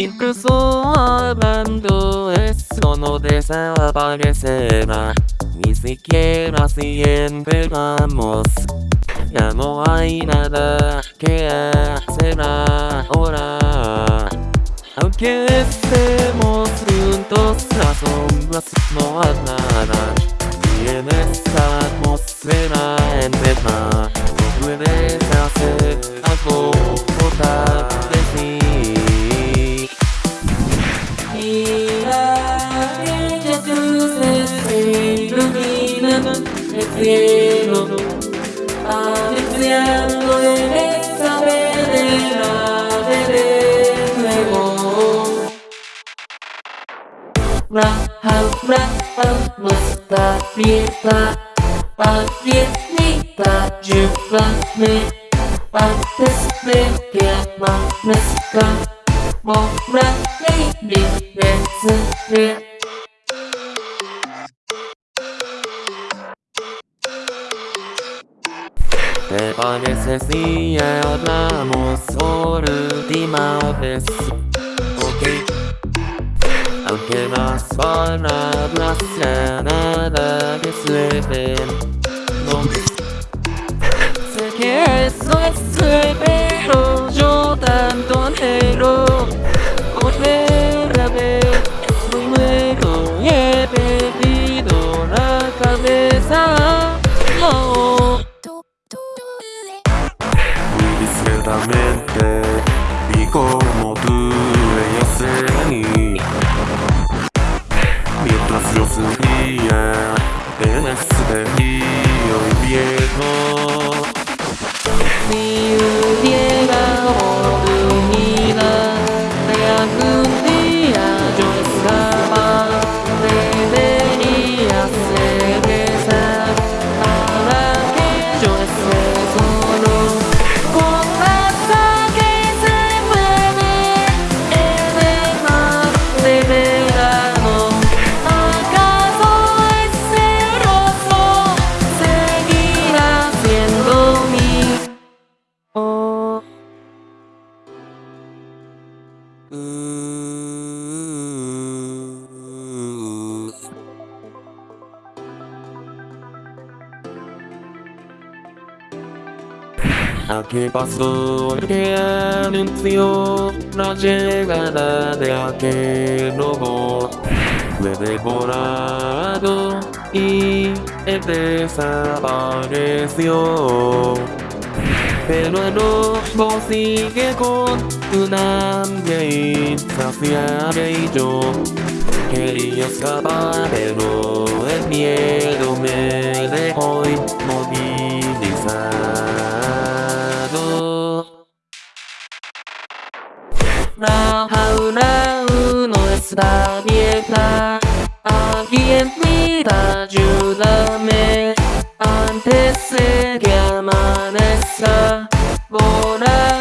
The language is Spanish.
Incluso hablando eso no desaparecerá. Ni siquiera si empezamos Ya no hay nada que hacer ahora. Aunque estemos juntos las sombras no harán problema, el cielo. Al infierno en la veré luego. Raham, raham, nuestra fiesta. Pamiętnita dziewczony, artysty pianonystka, bo na niej nie venceré ¿Te parece si hablamos por última vez? Ok Aunque las palabras ya nada resuelven No ¿A qué pasó el que anunció la llegada de aquel lobo? Fue devorado y desapareció. Per nuovo bossi che con tu nam gay Safia gay yo Quería escapar pero el miedo me dejó inmovilizado La jaula no está abierta Alguien mira, ayúdame Antes de que amar sa bo na